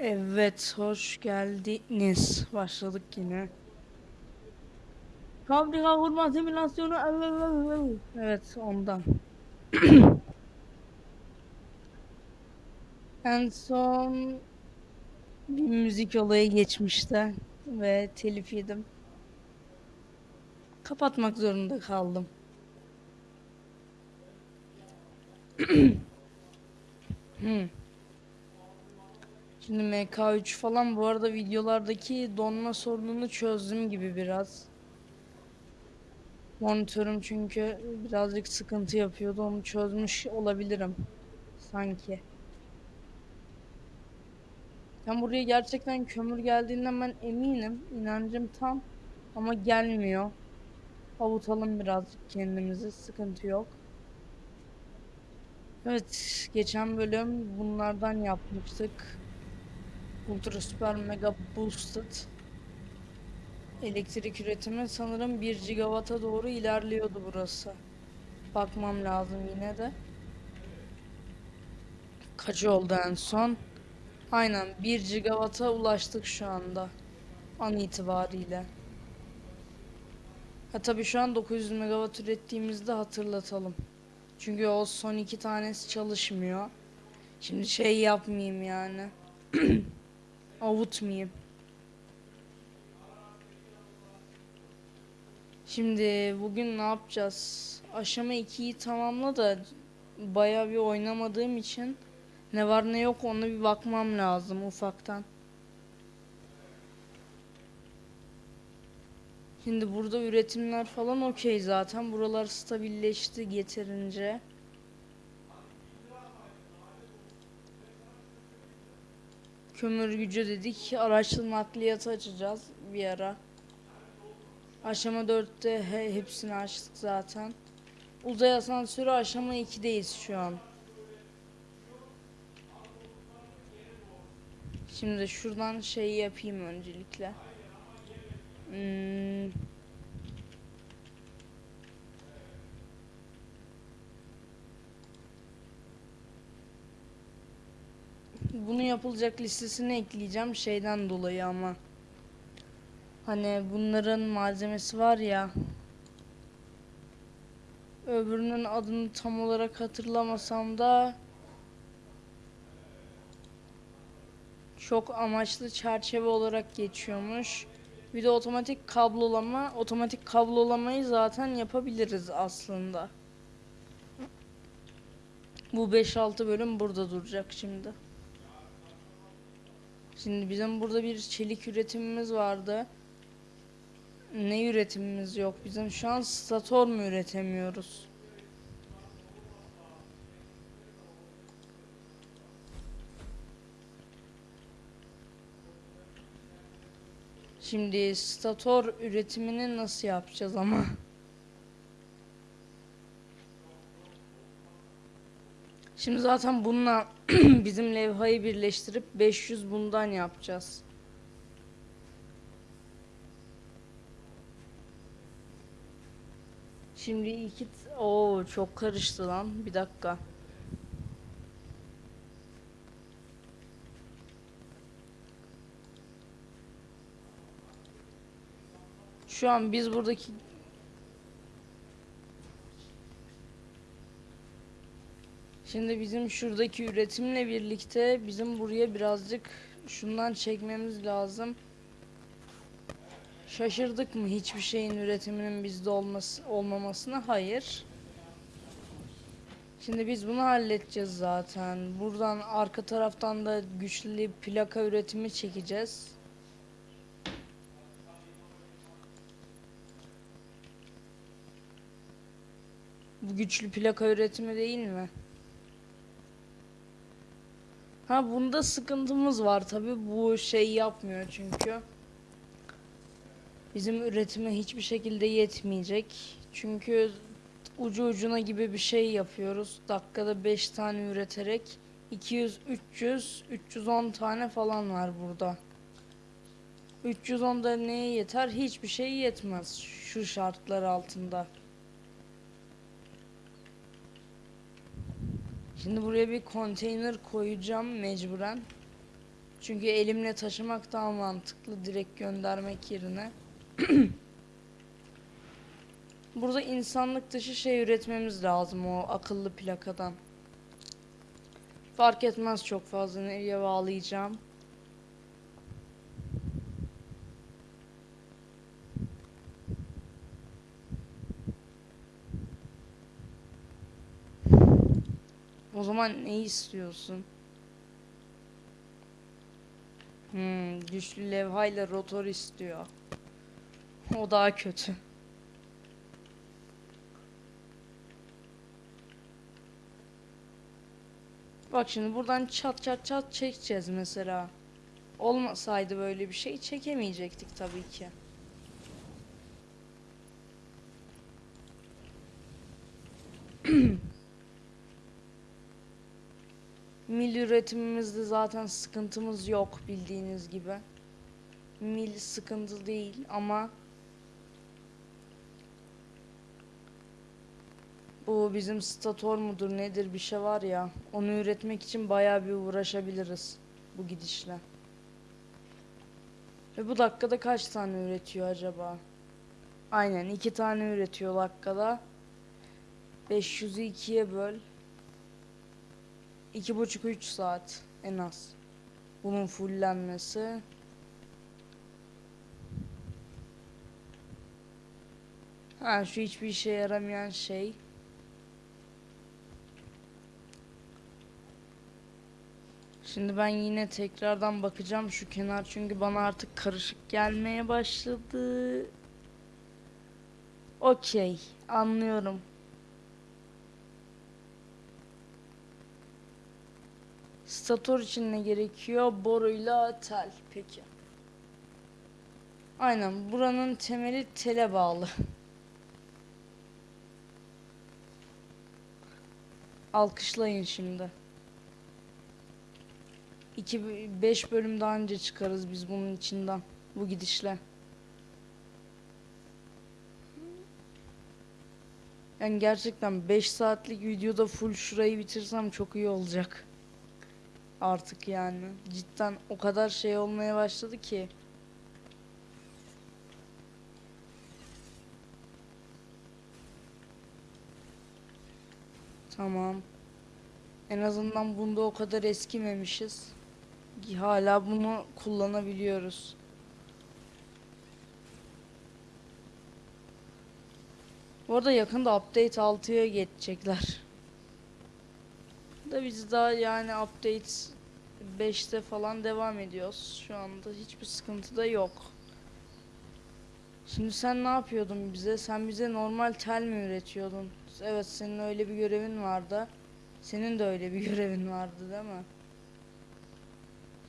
Evet, hoş geldiniz. Başladık yine. Fabrika kurma simülasyonu. Evet, ondan. en son bir müzik olayı geçmişti ve telif yedim. Kapatmak zorunda kaldım. hmm. Şimdi MK3 falan bu arada videolardaki donma sorununu çözdüm gibi biraz. Monitörüm çünkü birazcık sıkıntı yapıyordu. Onu çözmüş olabilirim. Sanki. Ben buraya gerçekten kömür geldiğinden ben eminim. İnancım tam. Ama gelmiyor. Avutalım birazcık kendimizi. Sıkıntı yok. Evet. Geçen bölüm bunlardan yapmıştık. Ultra Super Mega Boosted. Elektrik üretimi sanırım 1 gigawata doğru ilerliyordu burası. Bakmam lazım yine de. Kaç oldu en son? Aynen 1 gigawata ulaştık şu anda. An itibariyle. Ha tabii şu an 900 megawatt ürettiğimizde hatırlatalım. Çünkü o son iki tanesi çalışmıyor. Şimdi şey yapmayayım yani. Avutmayayım. Şimdi bugün ne yapacağız? Aşama 2'yi tamamla da bayağı bir oynamadığım için ne var ne yok ona bir bakmam lazım ufaktan. Şimdi burada üretimler falan okey zaten. Buralar stabilleşti yeterince. Kömür gücü dedik. Araçlı nakliyatı açacağız bir ara. Aşama 4'te he, hepsini açtık zaten. Uzay asansörü aşama 2'deyiz şu an. Şimdi şuradan şey yapayım öncelikle. Hmm. Bunu yapılacak listesine ekleyeceğim şeyden dolayı ama. Hani bunların malzemesi var ya. Öbürünün adını tam olarak hatırlamasam da çok amaçlı çerçeve olarak geçiyormuş. Bir de otomatik kablolama. Otomatik kablolamayı zaten yapabiliriz aslında. Bu 5-6 bölüm burada duracak şimdi. Şimdi bizim burada bir çelik üretimimiz vardı. Ne üretimimiz yok? Bizim şu an stator mu üretemiyoruz? Şimdi stator üretimini nasıl yapacağız ama? Şimdi zaten bununla bizim levhayı birleştirip 500 bundan yapacağız. Şimdi iki o çok karıştı lan. Bir dakika. Şu an biz buradaki Şimdi bizim şuradaki üretimle birlikte bizim buraya birazcık şundan çekmemiz lazım. Şaşırdık mı hiçbir şeyin üretiminin bizde olması olmamasına? Hayır. Şimdi biz bunu halledeceğiz zaten. Buradan arka taraftan da güçlü plaka üretimi çekeceğiz. Bu güçlü plaka üretimi değil mi? Ha bunda sıkıntımız var tabi bu şey yapmıyor çünkü. Bizim üretime hiçbir şekilde yetmeyecek. Çünkü ucu ucuna gibi bir şey yapıyoruz. Dakikada 5 tane üreterek 200 300 310 tane falan var burada. 310 da neye yeter? Hiçbir şey yetmez şu şartlar altında. Şimdi buraya bir konteyner koyacağım mecburen. Çünkü elimle taşımak daha mantıklı direkt göndermek yerine. Burada insanlık dışı şey üretmemiz lazım o akıllı plakadan. Fark etmez çok fazla nereye bağlayacağım. O zaman ne istiyorsun? Hmm, güçlü levhayla rotor istiyor. O daha kötü. Bak şimdi buradan çat çat çat çekeceğiz mesela. Olmasaydı böyle bir şey çekemeyecektik tabii ki. Mil üretimimizde zaten sıkıntımız yok bildiğiniz gibi. Mil sıkıntı değil ama bu bizim stator mudur nedir bir şey var ya onu üretmek için bayağı bir uğraşabiliriz bu gidişle. Ve bu dakikada kaç tane üretiyor acaba? Aynen iki tane üretiyor dakikada. 500'ü ikiye böl. İki buçuk üç saat en az. Bunun fullenmesi. Ha şu hiçbir işe yaramayan şey. Şimdi ben yine tekrardan bakacağım şu kenar çünkü bana artık karışık gelmeye başladı. Okey, anlıyorum. Stator için ne gerekiyor? Boruyla tel. Peki. Aynen buranın temeli tele bağlı. Alkışlayın şimdi. 2 5 bölüm daha önce çıkarız biz bunun içinden bu gidişle. Yani gerçekten 5 saatlik videoda full şurayı bitirsem çok iyi olacak. Artık yani cidden o kadar şey olmaya başladı ki. Tamam. En azından bunda o kadar eskimemişiz. Hala bunu kullanabiliyoruz. Bu arada yakında update 6'ya geçecekler. Da biz daha yani update 5'te falan devam ediyoruz. Şu anda hiçbir sıkıntı da yok. Şimdi sen ne yapıyordun bize? Sen bize normal tel mi üretiyordun? Evet senin öyle bir görevin vardı. Senin de öyle bir görevin vardı değil mi?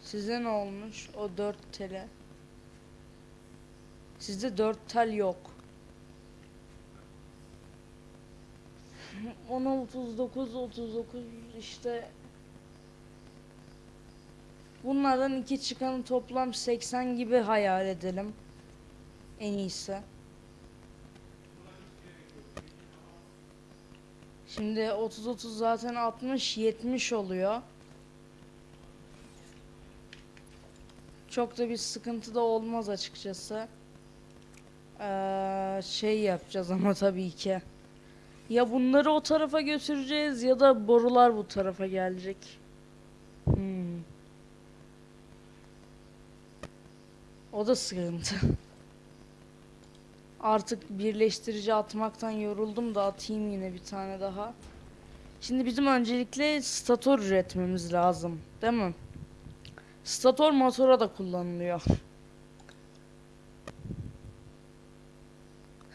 Size ne olmuş? O 4 tele. Sizde 4 tel yok. Ona 39 39 işte Bunlardan iki çıkanı toplam 80 gibi hayal edelim. En iyisi. Şimdi 30 30 zaten 60 70 oluyor. Çok da bir sıkıntı da olmaz açıkçası. Ee, şey yapacağız ama tabii ki. Ya bunları o tarafa götüreceğiz ya da borular bu tarafa gelecek. Hmm. O da sıkıntı. Artık birleştirici atmaktan yoruldum da atayım yine bir tane daha. Şimdi bizim öncelikle stator üretmemiz lazım. Değil mi? Stator motora da kullanılıyor.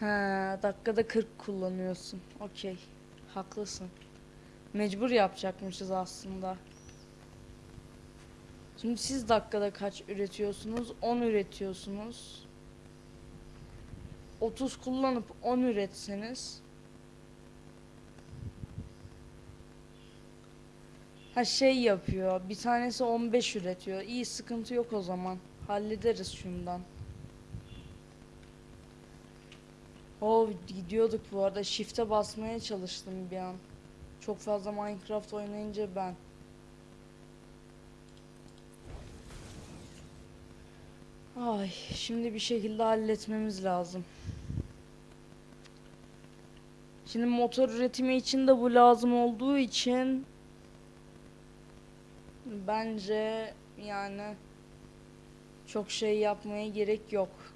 Ha, dakikada 40 kullanıyorsun. Okey. Haklısın. Mecbur yapacakmışız aslında. Şimdi siz dakikada kaç üretiyorsunuz? 10 üretiyorsunuz. 30 kullanıp 10 üretseniz Ha şey yapıyor. Bir tanesi 15 üretiyor. İyi sıkıntı yok o zaman. Hallederiz şundan. O gidiyorduk bu arada. Shift'e basmaya çalıştım bir an. Çok fazla Minecraft oynayınca ben. Ay, şimdi bir şekilde halletmemiz lazım. Şimdi motor üretimi için de bu lazım olduğu için bence yani çok şey yapmaya gerek yok.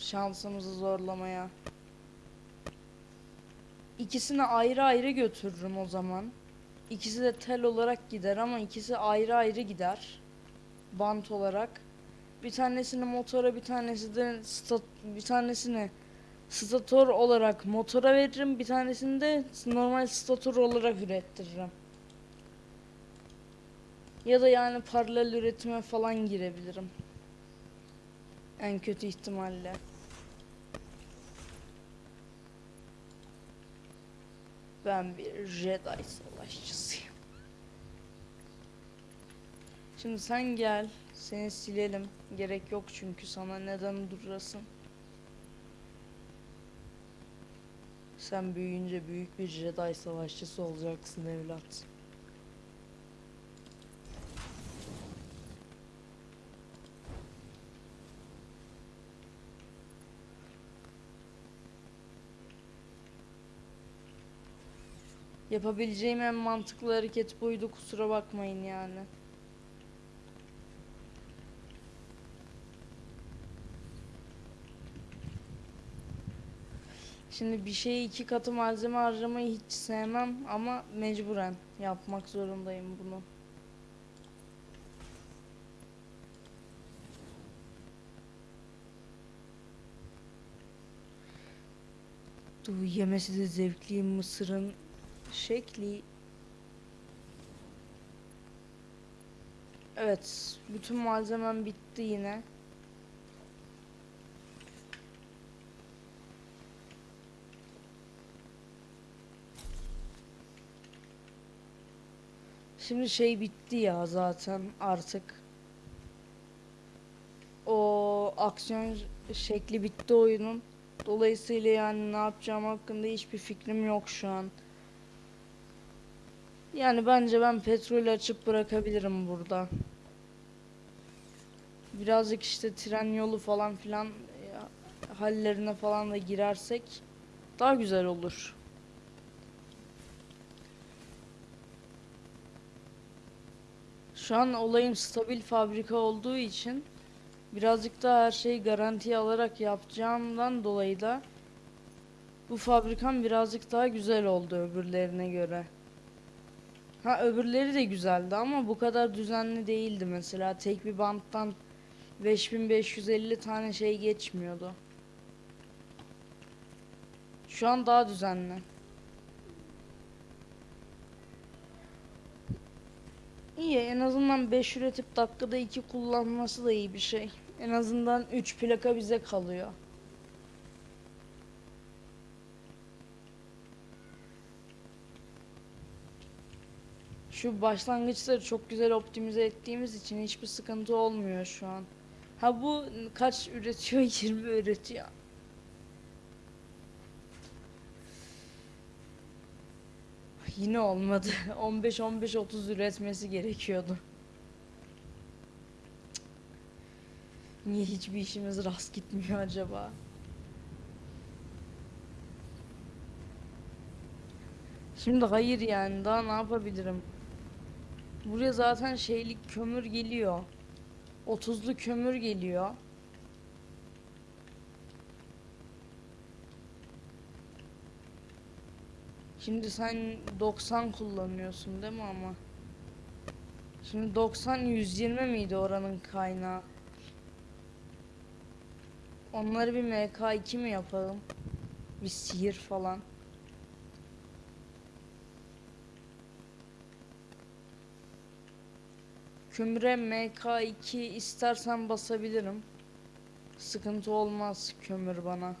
Şansımızı zorlamaya. İkisini ayrı ayrı götürürüm o zaman. İkisi de tel olarak gider ama ikisi ayrı ayrı gider. Bant olarak. Bir tanesini motora bir tanesi de stat bir tanesini stator olarak motora veririm. Bir tanesini de normal stator olarak ürettiririm. Ya da yani paralel üretime falan girebilirim. En kötü ihtimalle. Ben bir Jedi savaşçısıyım. Şimdi sen gel. Seni silelim. Gerek yok çünkü sana neden durasın. Sen büyüyünce büyük bir Jedi savaşçısı olacaksın evlat. Yapabileceğim en mantıklı hareket buydu kusura bakmayın yani. Şimdi bir şeye iki katı malzeme harcamayı hiç sevmem ama mecburen yapmak zorundayım bunu. Bu yemesi de zevkli mısırın şekli. Evet, bütün malzemem bitti yine. Şimdi şey bitti ya zaten artık. O aksiyon şekli bitti oyunun. Dolayısıyla yani ne yapacağım hakkında hiçbir fikrim yok şu an. Yani bence ben petrol açıp bırakabilirim burada. Birazcık işte tren yolu falan filan hallerine falan da girersek daha güzel olur. Şu an olayım stabil fabrika olduğu için birazcık daha her şeyi garantiye alarak yapacağımdan dolayı da bu fabrikam birazcık daha güzel oldu öbürlerine göre. Ha öbürleri de güzeldi ama bu kadar düzenli değildi mesela. Tek bir banttan 5550 tane şey geçmiyordu. Şu an daha düzenli. İyi en azından 5 üretip dakikada 2 kullanması da iyi bir şey. En azından 3 plaka bize kalıyor. Şu başlangıçları çok güzel optimize ettiğimiz için hiçbir sıkıntı olmuyor şu an. Ha bu kaç üretiyor? 20 üretiyor. Yine olmadı. 15 15 30 üretmesi gerekiyordu. Niye hiçbir işimiz rast gitmiyor acaba? Şimdi hayır yani daha ne yapabilirim? Buraya zaten şeylik kömür geliyor. 30'lu kömür geliyor. Şimdi sen 90 kullanıyorsun değil mi ama? Şimdi 90 120 miydi oranın kaynağı? Onları bir MK2 mi yapalım? Bir sihir falan. Kömüre MK2 istersen basabilirim. Sıkıntı olmaz kömür bana.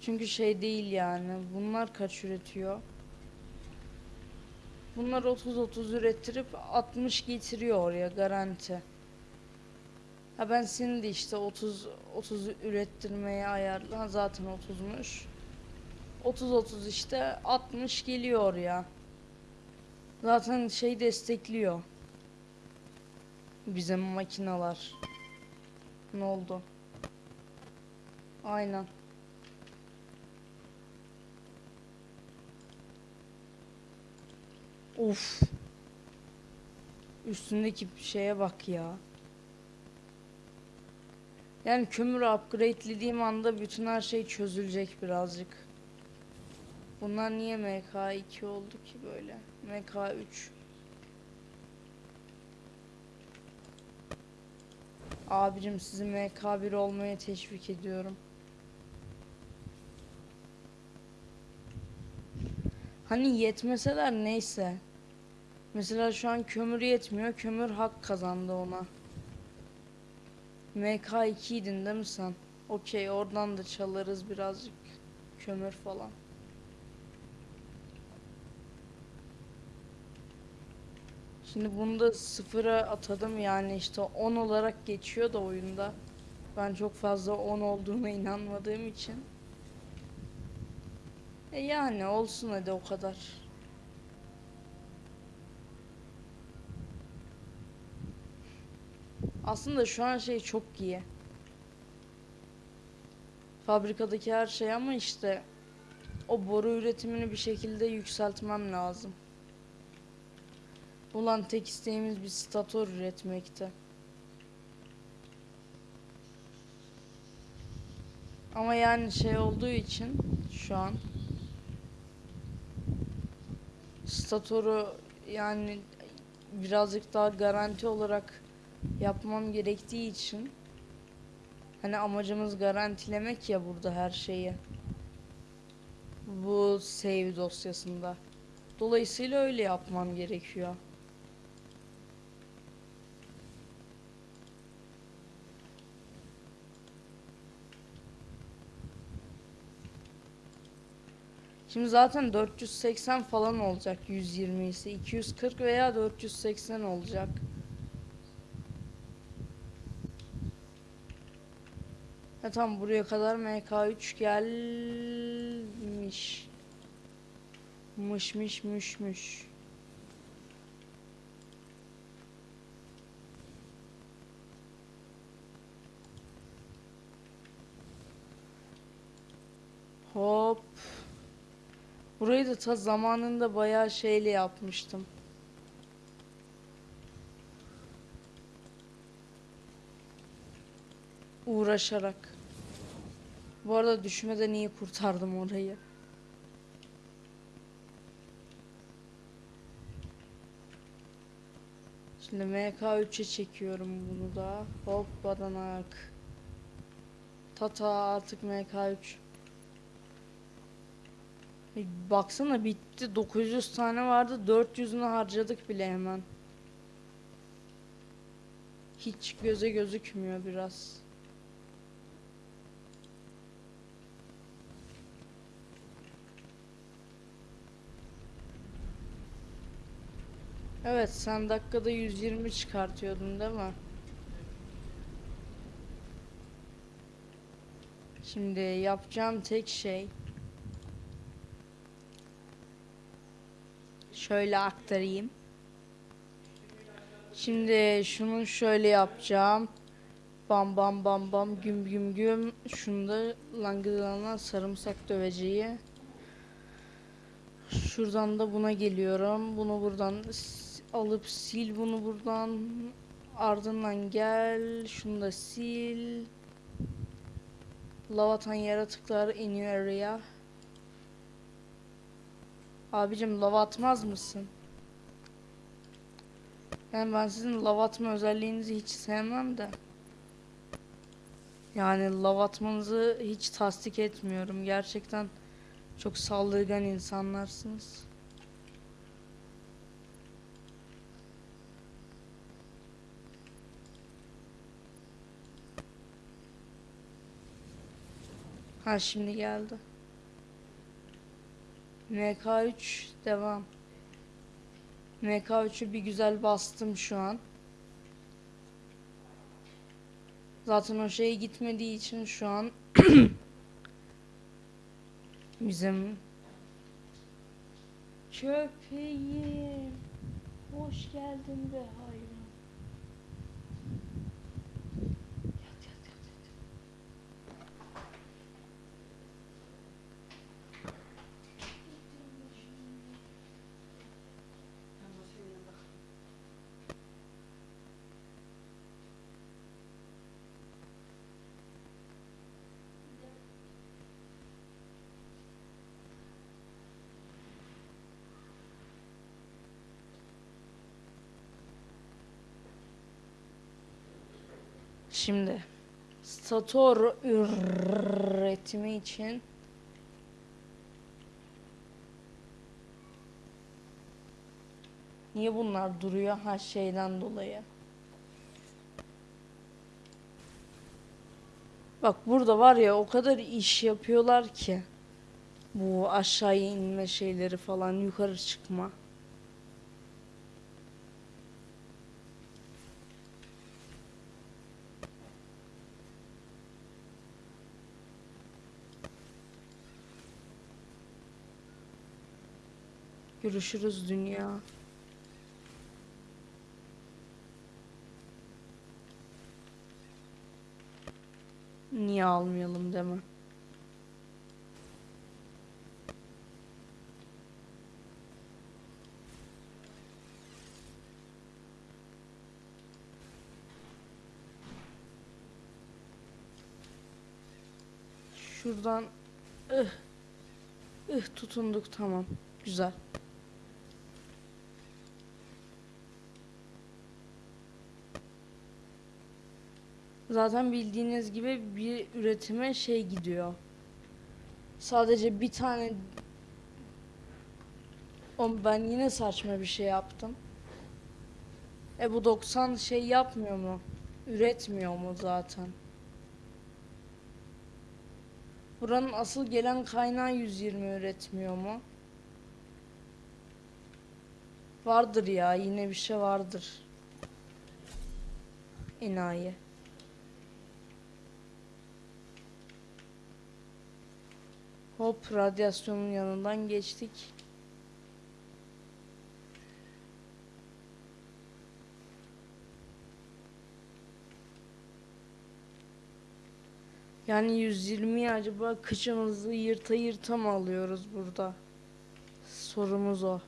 Çünkü şey değil yani. Bunlar kaç üretiyor? Bunlar 30-30 ürettirip 60 getiriyor oraya garanti. Ha ben de işte 30 30 ürettirmeye ayarlı. Ha zaten 30'muş. 30 30 işte 60 geliyor oraya. Zaten şey destekliyor. Bizim makinalar. Ne oldu? Aynen. Uf. Üstündeki şeye bak ya. Yani kömürü upgradelediğim anda bütün her şey çözülecek birazcık. Bunlar niye MK2 oldu ki böyle? MK3. Abicim sizi MK1 olmaya teşvik ediyorum. Hani yetmeseler neyse. Mesela şu an kömür yetmiyor. Kömür hak kazandı ona. MK2 idin değil mi sen? Okey oradan da çalarız birazcık. Kömür falan. Şimdi bunu da sıfıra atadım yani işte 10 olarak geçiyor da oyunda. Ben çok fazla 10 olduğuna inanmadığım için. E yani olsun hadi o kadar. Aslında şu an şey çok iyi. Fabrikadaki her şey ama işte o boru üretimini bir şekilde yükseltmem lazım. Ulan tek isteğimiz bir statör üretmekti. Ama yani şey olduğu için şu an statörü yani birazcık daha garanti olarak yapmam gerektiği için hani amacımız garantilemek ya burada her şeyi. Bu save dosyasında. Dolayısıyla öyle yapmam gerekiyor. Şimdi zaten 480 falan olacak 120 ise 240 veya 480 olacak. Ha tamam buraya kadar MK3 gelmiş. Mışmış müşmüş. Hop. Burayı da ta zamanında bayağı şeyle yapmıştım. Uğraşarak. Bu arada düşmeden iyi kurtardım orayı. Şimdi MK3'e çekiyorum bunu da. Hop badanak. Tata artık MK3. Baksana bitti. 900 tane vardı. 400'ünü harcadık bile hemen. Hiç göze gözükmüyor biraz. Evet sen dakikada 120 çıkartıyordun değil mi? Şimdi yapacağım tek şey şöyle aktarayım. Şimdi şunu şöyle yapacağım. Bam bam bam bam güm güm güm. Şunu da langıdalanan sarımsak döveceği. Şuradan da buna geliyorum. Bunu buradan alıp sil bunu buradan. Ardından gel. Şunu da sil. Lavatan yaratıklar iniyor araya. Abicim lava atmaz mısın? Yani ben sizin lava atma özelliğinizi hiç sevmem de. Yani lava atmanızı hiç tasdik etmiyorum. Gerçekten çok saldırgan insanlarsınız. Ha şimdi geldi. MK3 devam. MK3'ü bir güzel bastım şu an. Zaten o şey gitmediği için şu an bizim köpeğim. Hoş geldin be hayvan. Şimdi stator üretimi için Niye bunlar duruyor? Ha şeyden dolayı. Bak burada var ya o kadar iş yapıyorlar ki. Bu aşağıya inme şeyleri falan yukarı çıkma. Görüşürüz dünya. Niye almayalım deme. Şuradan ıh, ıh tutunduk tamam. Güzel. Zaten bildiğiniz gibi bir üretime şey gidiyor. Sadece bir tane ben yine saçma bir şey yaptım. E bu 90 şey yapmıyor mu? Üretmiyor mu zaten? Buranın asıl gelen kaynağı 120 üretmiyor mu? Vardır ya yine bir şey vardır. Enayi. Hop radyasyonun yanından geçtik. Yani 120'yi acaba kıçımızı yırta yırta mı alıyoruz burada? Sorumuz o.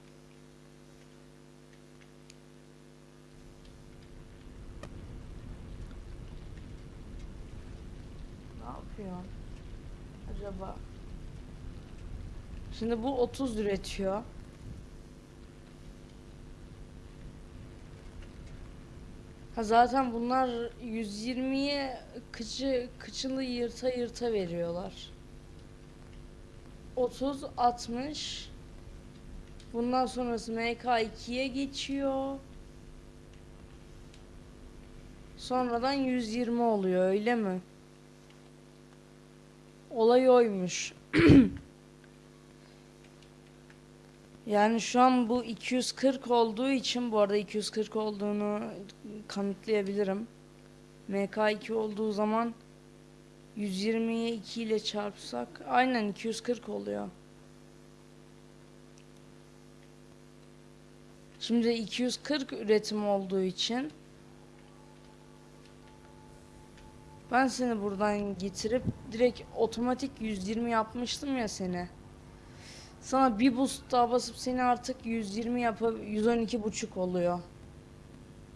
Ne yapıyor acaba? Şimdi bu 30 üretiyor. Ha zaten bunlar 120'ye kıçı kıçılı yırta yırta veriyorlar. 30 60 Bundan sonrası MK2'ye geçiyor. Sonradan 120 oluyor öyle mi? Olay oymuş. Yani şu an bu 240 olduğu için bu arada 240 olduğunu kanıtlayabilirim. MK2 olduğu zaman 120'ye 2 ile çarpsak aynen 240 oluyor. Şimdi 240 üretim olduğu için ben seni buradan getirip direkt otomatik 120 yapmıştım ya seni. Sana bir boost daha basıp seni artık 120 yapıp 112 buçuk oluyor.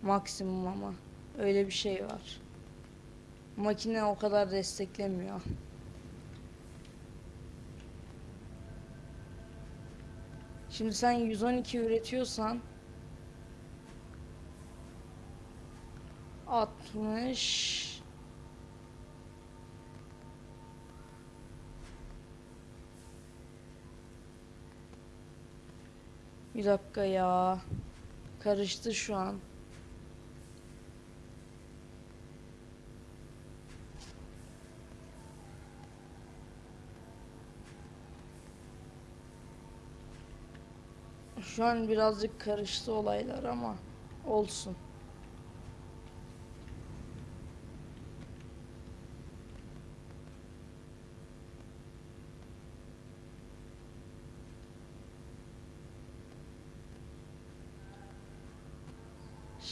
Maksimum ama. Öyle bir şey var. Makine o kadar desteklemiyor. Şimdi sen 112 üretiyorsan 60 Bir dakika ya. Karıştı şu an. Şu an birazcık karıştı olaylar ama olsun.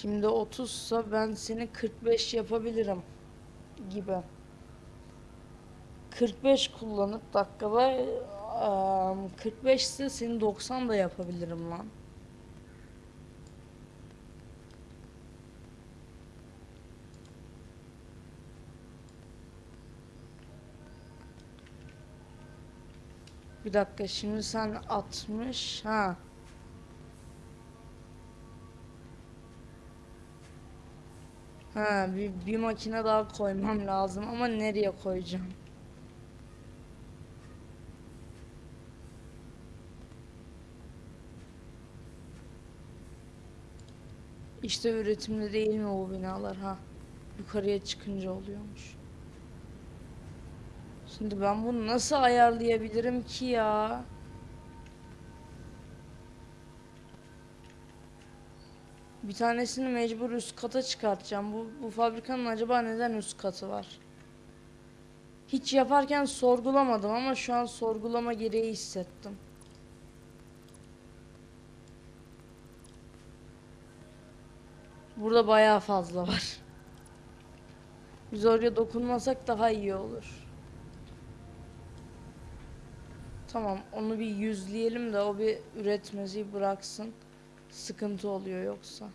Şimdi 30 sa ben seni 45 yapabilirim gibi. 45 kullanıp dakikada eee, 45 ise seni 90 da yapabilirim lan. Bir dakika şimdi sen 60 ha. Ha bir, bir makine daha koymam lazım ama nereye koyacağım? İşte üretimde değil mi bu binalar ha? Yukarıya çıkınca oluyormuş. Şimdi ben bunu nasıl ayarlayabilirim ki ya? Bir tanesini mecbur üst kata çıkartacağım. Bu, bu fabrikanın acaba neden üst katı var? Hiç yaparken sorgulamadım ama şu an sorgulama gereği hissettim. Burada bayağı fazla var. Biz oraya dokunmasak daha iyi olur. Tamam onu bir yüzleyelim de o bir üretmesi bıraksın. Sıkıntı oluyor yoksa.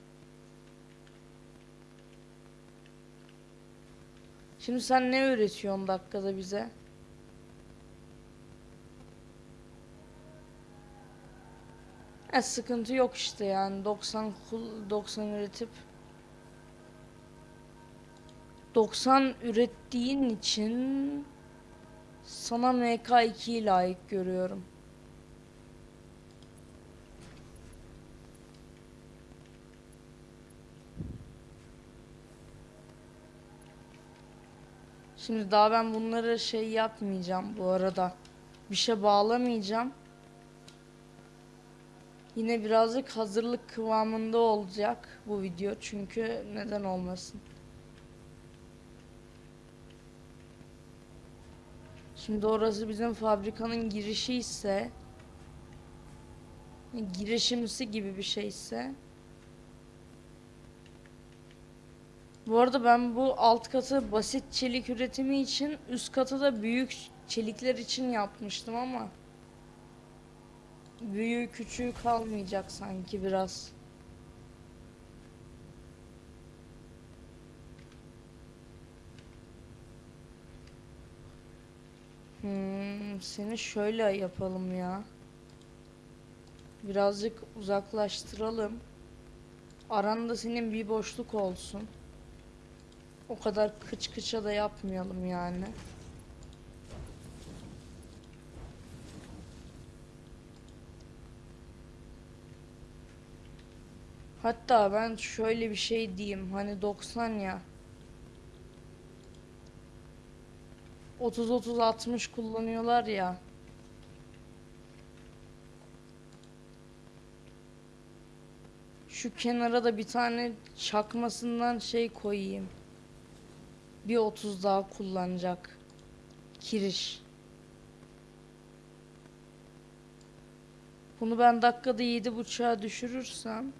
Şimdi sen ne üretiyorsun dakikada bize? E sıkıntı yok işte yani 90 kul 90 üretip 90 ürettiğin için sana MK2'yi layık görüyorum. Şimdi daha ben bunları şey yapmayacağım bu arada. Bir şey bağlamayacağım. Yine birazcık hazırlık kıvamında olacak bu video çünkü neden olmasın. Şimdi orası bizim fabrikanın girişi ise girişimsi gibi bir şeyse Bu arada ben bu alt katı basit çelik üretimi için üst katı da büyük çelikler için yapmıştım ama büyüğü küçüğü kalmayacak sanki biraz. Hmm, seni şöyle yapalım ya. Birazcık uzaklaştıralım. Aranda senin bir boşluk olsun. O kadar kıç kıça da yapmayalım yani. Hatta ben şöyle bir şey diyeyim. Hani 90 ya. 30 30 60 kullanıyorlar ya. Şu kenara da bir tane çakmasından şey koyayım. Bir 30 daha kullanacak. Kiriş. Bunu ben dakikada 7.5'a düşürürsem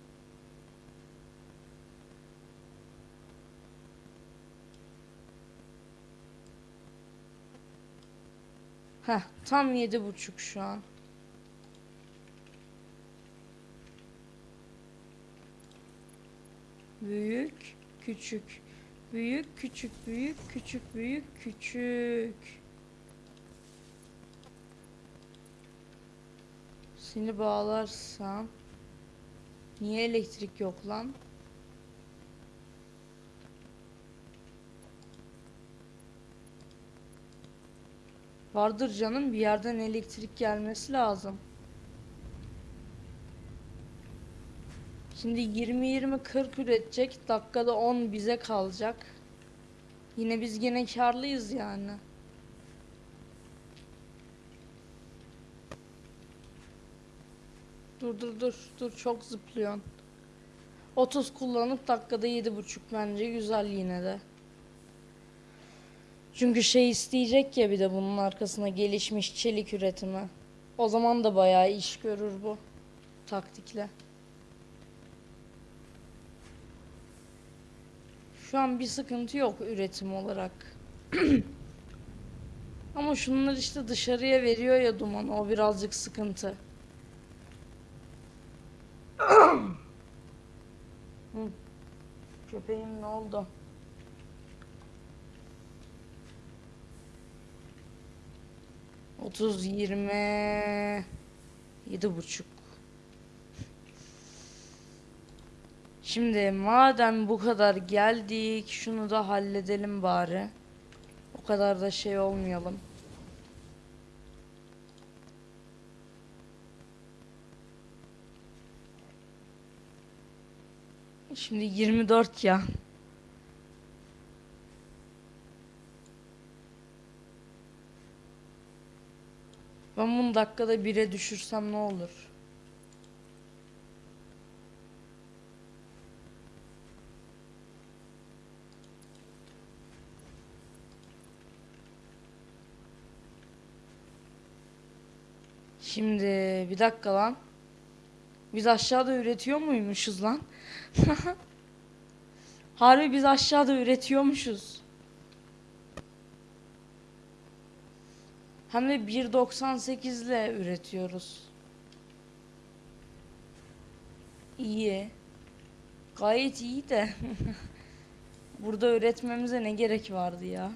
Heh, tam yedi buçuk şu an. Büyük, küçük. Büyük, küçük, büyük, küçük, büyük, küçük. Seni bağlarsam Niye elektrik yok lan? Vardır canım bir yerden elektrik gelmesi lazım. Şimdi 20-20-40 üretecek. Dakikada 10 bize kalacak. Yine biz gene karlıyız yani. Dur dur dur dur çok zıplıyorsun. 30 kullanıp dakikada 7.5 bence güzel yine de. Çünkü şey isteyecek ya bir de bunun arkasına gelişmiş çelik üretimi. O zaman da bayağı iş görür bu taktikle. Şu an bir sıkıntı yok üretim olarak. Ama şunlar işte dışarıya veriyor ya duman. O birazcık sıkıntı. Köpeğim ne oldu? Otuz, yirmi, yedi buçuk. Şimdi madem bu kadar geldik, şunu da halledelim bari. O kadar da şey olmayalım. Şimdi 24 ya. Ben bunu dakikada 1'e düşürsem ne olur? Şimdi bir dakika lan. Biz aşağıda üretiyor muymuşuz lan? Harbi biz aşağıda üretiyormuşuz. Hem de 1.98 ile üretiyoruz. İyi. Gayet iyi de. Burada üretmemize ne gerek vardı ya?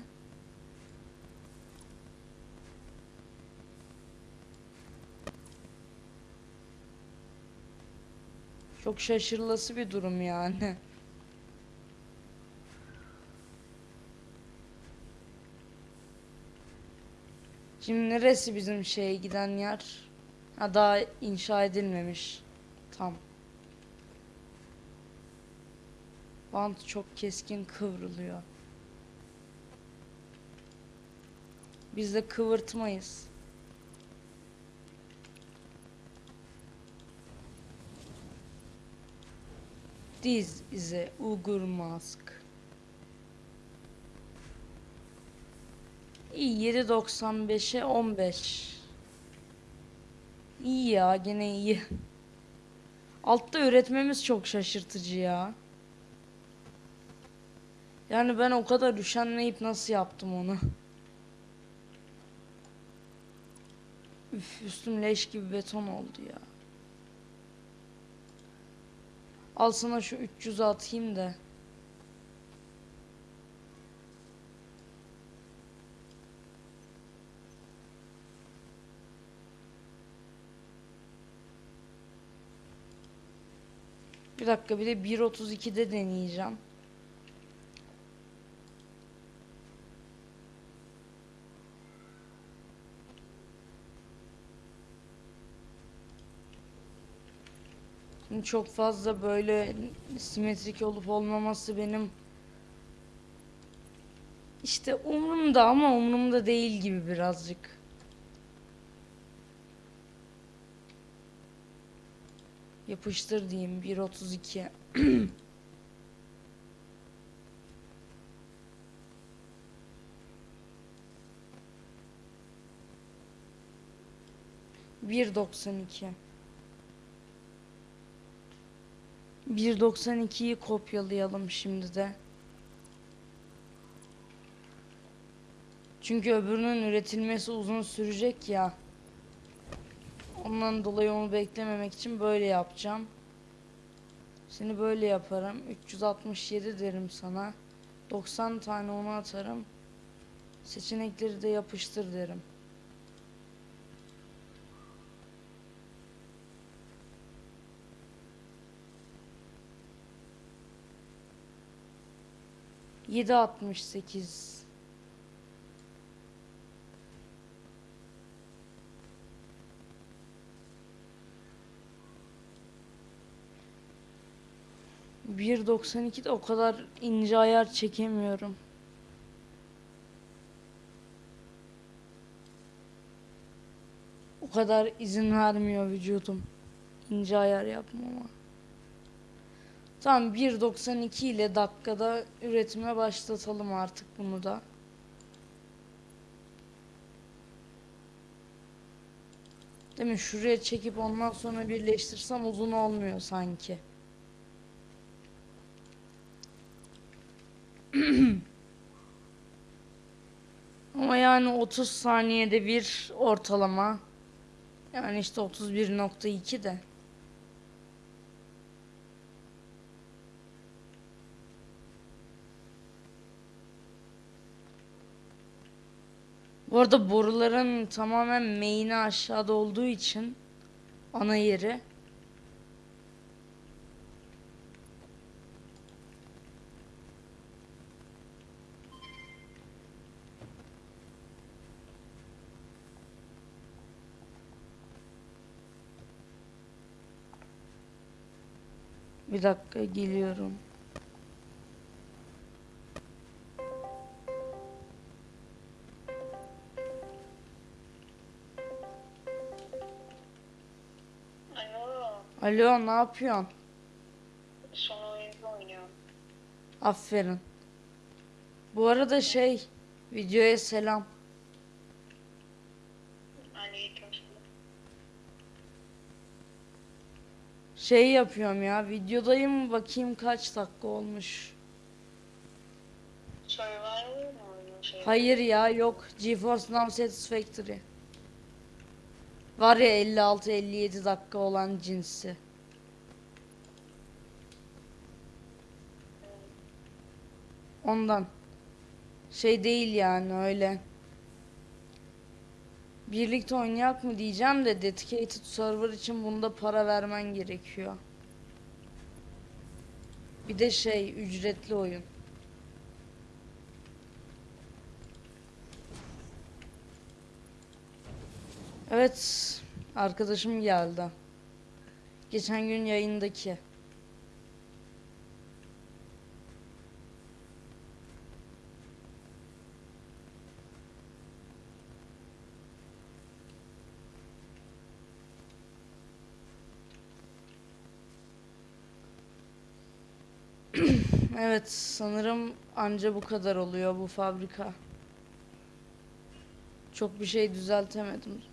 Çok şaşırılası bir durum yani. Şimdi neresi bizim şeye giden yer? Ha daha inşa edilmemiş. Tam. Bant çok keskin kıvrılıyor. Biz de kıvırtmayız. This is a Uyghur mask. İyi 7.95'e 15. İyi ya gene iyi. Altta üretmemiz çok şaşırtıcı ya. Yani ben o kadar üşenmeyip nasıl yaptım onu? Üf üstüm leş gibi beton oldu ya. Al sana şu 300'ü atayım da. Bir dakika bir de 1.32'de deneyeceğim. Çok fazla böyle simetrik olup olmaması benim işte umurumda ama umurumda değil gibi birazcık. Yapıştır diyeyim 1.32. Bir doksan iki. 1.92'yi kopyalayalım şimdi de. Çünkü öbürünün üretilmesi uzun sürecek ya. Ondan dolayı onu beklememek için böyle yapacağım. Seni böyle yaparım. 367 derim sana. 90 tane onu atarım. Seçenekleri de yapıştır derim. Yedi altmış sekiz. Bir doksan iki de o kadar ince ayar çekemiyorum. O kadar izin vermiyor vücudum. İnce ayar yapmama. Tamam 1.92 ile dakikada üretime başlatalım artık bunu da. Değil mi? Şuraya çekip ondan sonra birleştirsem uzun olmuyor sanki. Ama yani 30 saniyede bir ortalama. Yani işte 31.2 de. Bu arada boruların tamamen main'i aşağıda olduğu için ana yeri Bir dakika geliyorum. Alo, ne yapıyorsun? son oyunu oynuyorum. Aferin. Bu arada şey videoya selam. Aleykümselam. Şey yapıyorum ya videodayım bakayım kaç dakika olmuş. Survivor mu oynuyor şey? Hayır ya yok GeForce Now Satisfactory. Var ya 56-57 dakika olan cinsi. Ondan. Şey değil yani öyle. Birlikte oynayak mı diyeceğim de dedicated server için bunda para vermen gerekiyor. Bir de şey ücretli oyun. Evet, arkadaşım geldi. Geçen gün yayındaki. Evet, sanırım anca bu kadar oluyor bu fabrika. Çok bir şey düzeltemedim.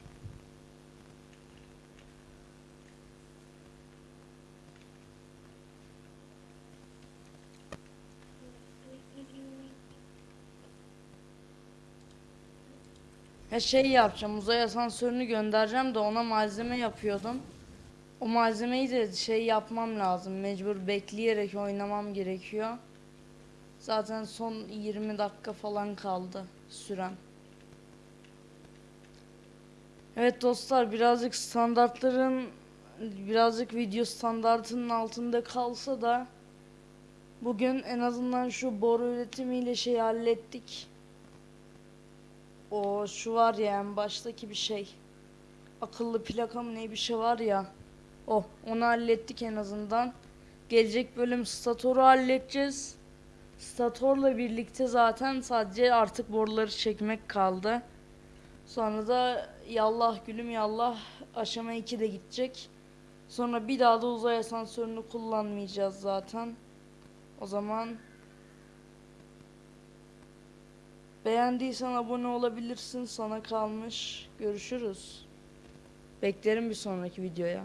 Ya şey yapacağım, uzay asansörünü göndereceğim de ona malzeme yapıyordum. O malzemeyi de şey yapmam lazım. Mecbur bekleyerek oynamam gerekiyor. Zaten son 20 dakika falan kaldı süren. Evet dostlar birazcık standartların birazcık video standartının altında kalsa da bugün en azından şu boru üretimiyle şey hallettik. O şu var ya en baştaki bir şey. Akıllı plaka mı ne bir şey var ya. O onu hallettik en azından. Gelecek bölüm statoru halledeceğiz. Statorla birlikte zaten sadece artık boruları çekmek kaldı. Sonra da yallah gülüm yallah aşama 2 de gidecek. Sonra bir daha da uzay asansörünü kullanmayacağız zaten. O zaman beğendiysen abone olabilirsin. Sana kalmış. Görüşürüz. Beklerim bir sonraki videoya.